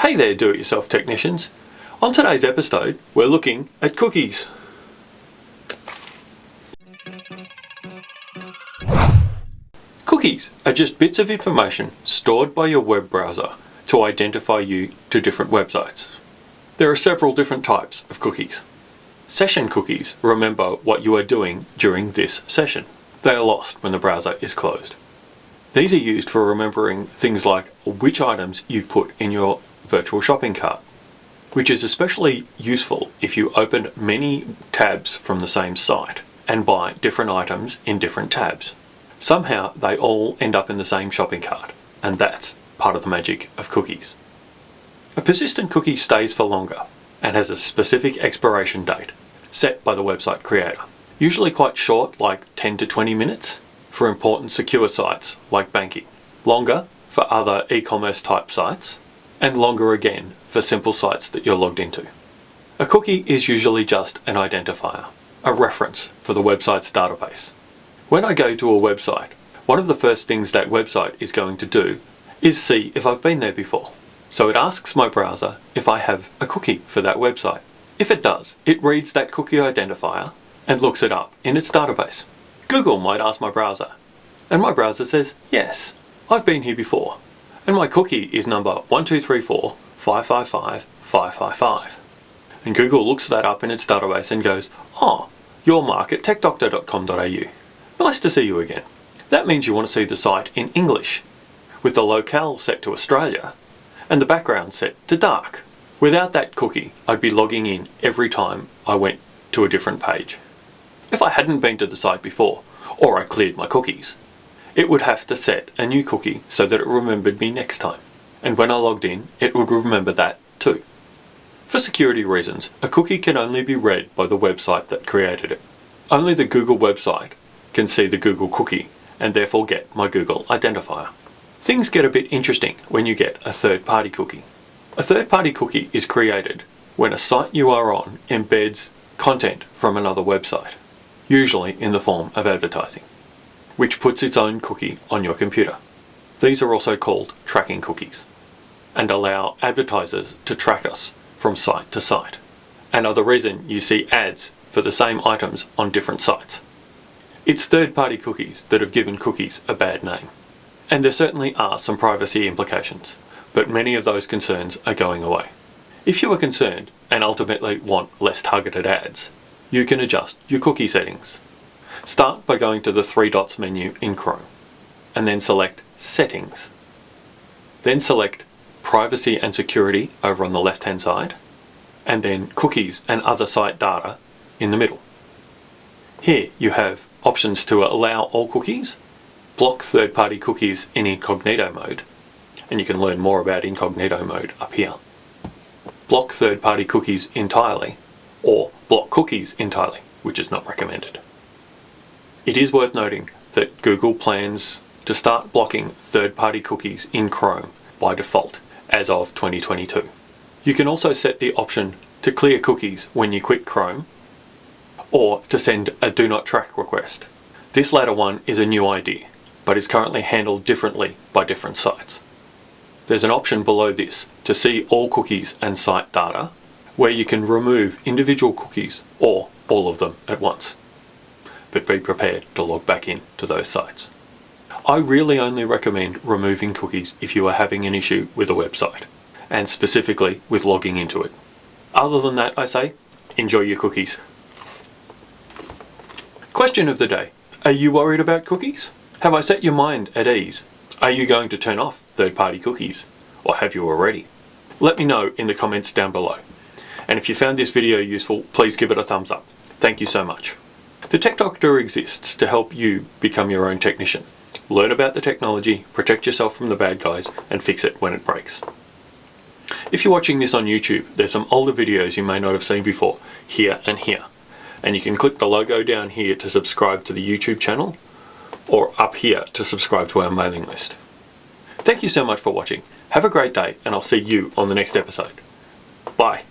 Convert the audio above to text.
Hey there do-it-yourself technicians. On today's episode we're looking at cookies. Cookies are just bits of information stored by your web browser to identify you to different websites. There are several different types of cookies. Session cookies remember what you are doing during this session. They are lost when the browser is closed. These are used for remembering things like which items you've put in your virtual shopping cart, which is especially useful if you open many tabs from the same site and buy different items in different tabs. Somehow they all end up in the same shopping cart, and that's part of the magic of cookies. A persistent cookie stays for longer and has a specific expiration date set by the website creator. Usually quite short, like 10 to 20 minutes, for important secure sites like banking. Longer for other e-commerce type sites, and longer again for simple sites that you're logged into. A cookie is usually just an identifier, a reference for the website's database. When I go to a website, one of the first things that website is going to do is see if I've been there before. So it asks my browser if I have a cookie for that website. If it does, it reads that cookie identifier and looks it up in its database. Google might ask my browser, and my browser says, yes, I've been here before, and my cookie is number 1234 555 555. And Google looks that up in its database and goes, ah, oh, you're mark at techdoctor.com.au. Nice to see you again. That means you want to see the site in English, with the locale set to Australia, and the background set to dark. Without that cookie, I'd be logging in every time I went to a different page. If I hadn't been to the site before, or I cleared my cookies, it would have to set a new cookie so that it remembered me next time. And when I logged in, it would remember that too. For security reasons, a cookie can only be read by the website that created it. Only the Google website can see the Google cookie and therefore get my Google identifier. Things get a bit interesting when you get a third-party cookie. A third-party cookie is created when a site you are on embeds content from another website, usually in the form of advertising, which puts its own cookie on your computer. These are also called tracking cookies and allow advertisers to track us from site to site and are the reason you see ads for the same items on different sites. It's third-party cookies that have given cookies a bad name. And there certainly are some privacy implications, but many of those concerns are going away. If you are concerned and ultimately want less targeted ads, you can adjust your cookie settings. Start by going to the three dots menu in Chrome, and then select Settings. Then select Privacy and Security over on the left hand side, and then Cookies and Other Site Data in the middle. Here you have options to allow all cookies block third-party cookies in incognito mode, and you can learn more about incognito mode up here. Block third-party cookies entirely, or block cookies entirely, which is not recommended. It is worth noting that Google plans to start blocking third-party cookies in Chrome by default as of 2022. You can also set the option to clear cookies when you quit Chrome or to send a do not track request. This latter one is a new idea but is currently handled differently by different sites. There's an option below this to see all cookies and site data where you can remove individual cookies or all of them at once. But be prepared to log back in to those sites. I really only recommend removing cookies if you are having an issue with a website, and specifically with logging into it. Other than that, I say, enjoy your cookies. Question of the day. Are you worried about cookies? Have I set your mind at ease? Are you going to turn off third-party cookies? Or have you already? Let me know in the comments down below. And if you found this video useful, please give it a thumbs up. Thank you so much. The Tech Doctor exists to help you become your own technician. Learn about the technology, protect yourself from the bad guys, and fix it when it breaks. If you're watching this on YouTube, there's some older videos you may not have seen before, here and here. And you can click the logo down here to subscribe to the YouTube channel, or up here to subscribe to our mailing list. Thank you so much for watching. Have a great day and I'll see you on the next episode. Bye.